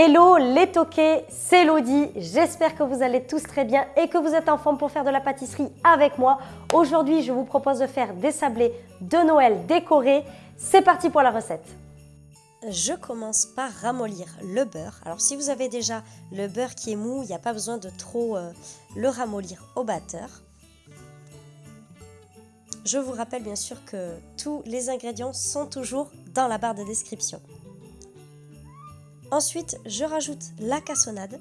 Hello les toqués, c'est Elodie, j'espère que vous allez tous très bien et que vous êtes en forme pour faire de la pâtisserie avec moi. Aujourd'hui, je vous propose de faire des sablés de Noël décorés. C'est parti pour la recette je commence par ramollir le beurre. Alors si vous avez déjà le beurre qui est mou, il n'y a pas besoin de trop euh, le ramollir au batteur. Je vous rappelle bien sûr que tous les ingrédients sont toujours dans la barre de description. Ensuite, je rajoute la cassonade.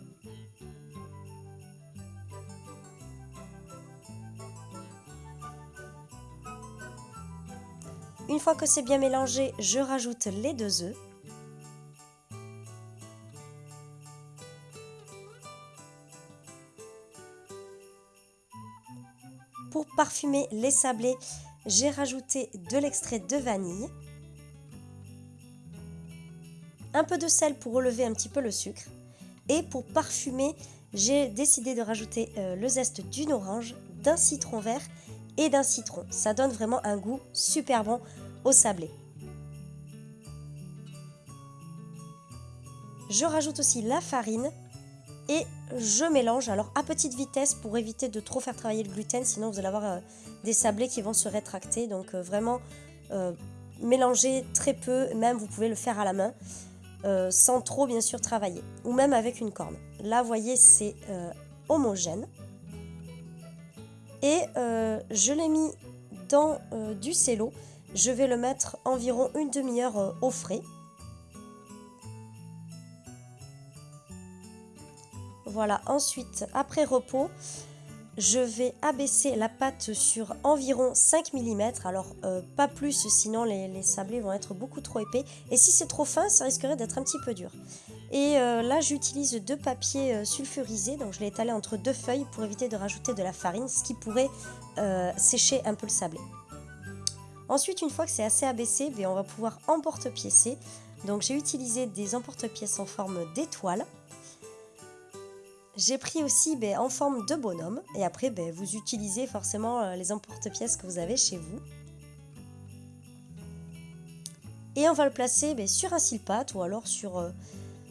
Une fois que c'est bien mélangé, je rajoute les deux œufs. Pour parfumer les sablés, j'ai rajouté de l'extrait de vanille un peu de sel pour relever un petit peu le sucre. Et pour parfumer, j'ai décidé de rajouter euh, le zeste d'une orange, d'un citron vert et d'un citron. Ça donne vraiment un goût super bon au sablé. Je rajoute aussi la farine et je mélange alors à petite vitesse pour éviter de trop faire travailler le gluten sinon vous allez avoir euh, des sablés qui vont se rétracter donc euh, vraiment mélanger très peu même vous pouvez le faire à la main euh, sans trop bien sûr travailler, ou même avec une corne. Là, vous voyez, c'est euh, homogène. Et euh, je l'ai mis dans du cello. Je vais le mettre environ une demi-heure au frais. Voilà, ensuite, après repos, je vais abaisser la pâte sur environ 5 mm, alors euh, pas plus sinon les, sablés vont être beaucoup trop épais. Et si c'est trop fin, ça risquerait d'être un petit peu dur. Et euh, là j'utilise deux papiers euh, sulfurisés, donc je l'ai étalé entre deux feuilles pour éviter de rajouter de la farine, ce qui pourrait sécher un peu le sablé. Ensuite, une fois que c'est assez abaissé, ben, on va pouvoir emporte-piécer. Donc j'ai utilisé des emporte-pièces en forme d'étoile. J'ai pris aussi ben, en forme de bonhomme. Et après, ben, vous utilisez forcément euh, les emporte-pièces que vous avez chez vous. Et on va le placer ben, sur un cile-pâte ou alors sur, euh,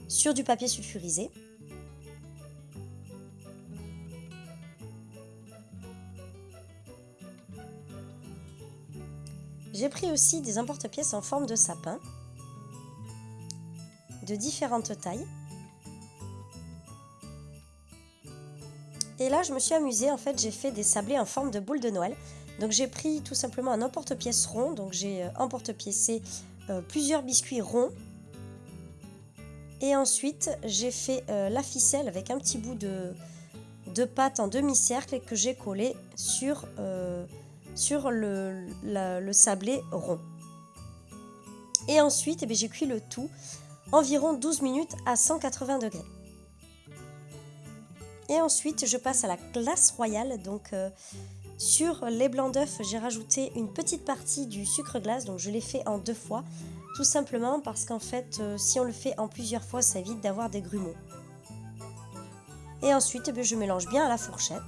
sur du papier sulfurisé. J'ai pris aussi des emporte-pièces en forme de sapin de différentes tailles. Et là, je me suis amusée, en fait, j'ai fait des sablés en forme de boule de Noël. Donc j'ai pris tout simplement un emporte-pièce rond, donc j'ai euh, emporte-piècé euh, plusieurs biscuits ronds. Et ensuite, j'ai fait euh, la ficelle avec un petit bout de, pâte en demi-cercle que j'ai collé sur, sur le, le, sablé rond. Et ensuite, eh j'ai cuit le tout environ 12 minutes à 180 degrés. Et ensuite, je passe à la glace royale. Donc, euh, sur les blancs d'œufs, j'ai rajouté une petite partie du sucre glace. Donc, je l'ai fait en deux fois. Tout simplement parce qu'en fait, euh, si on le fait en plusieurs fois, ça évite d'avoir des grumeaux. Et ensuite, eh je mélange bien à la fourchette.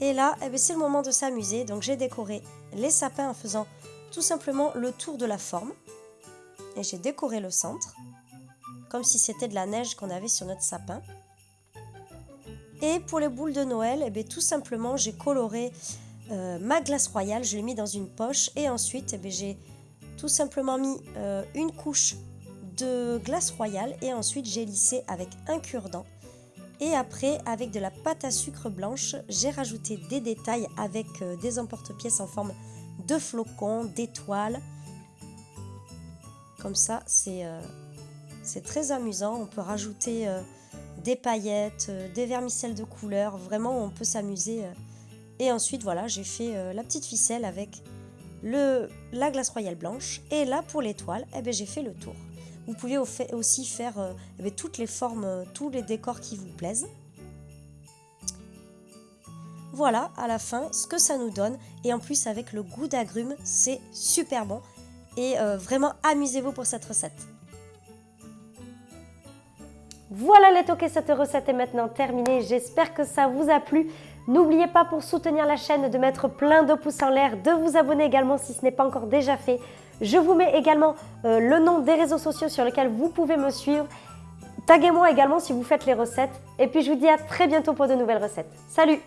Et là, eh c'est le moment de s'amuser. Donc, j'ai décoré les sapins en faisant tout simplement le tour de la forme. Et j'ai décoré le centre comme si c'était de la neige qu'on avait sur notre sapin. Et pour les boules de Noël, eh tout simplement, j'ai coloré euh, ma glace royale, je l'ai mis dans une poche et ensuite, eh j'ai tout simplement mis euh, une couche de glace royale et ensuite j'ai lissé avec un cure-dent. Et après, avec de la pâte à sucre blanche, j'ai rajouté des détails avec euh, des emporte-pièces en forme de flocons, d'étoiles. Comme ça, c'est c'est très amusant, on peut rajouter euh, des paillettes, euh, des vermicelles de couleur, vraiment on peut s'amuser. Euh. Et ensuite voilà, j'ai fait la petite ficelle avec le, la glace royale blanche. Et là pour l'étoile, eh ben, j'ai fait le tour. Vous pouvez aussi faire eh ben, toutes les formes, tous les décors qui vous plaisent. Voilà à la fin ce que ça nous donne et en plus avec le goût d'agrumes c'est super bon et vraiment amusez-vous pour cette recette. Voilà les toqués, cette recette est maintenant terminée. J'espère que ça vous a plu. N'oubliez pas pour soutenir la chaîne de mettre plein de pouces en l'air, de vous abonner également si ce n'est pas encore déjà fait. Je vous mets également euh, le nom des réseaux sociaux sur lesquels vous pouvez me suivre. Taguez-moi également si vous faites les recettes. Et puis je vous dis à très bientôt pour de nouvelles recettes. Salut